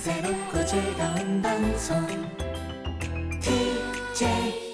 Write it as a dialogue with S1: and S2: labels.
S1: 새롭고 즐거운 방송. TJ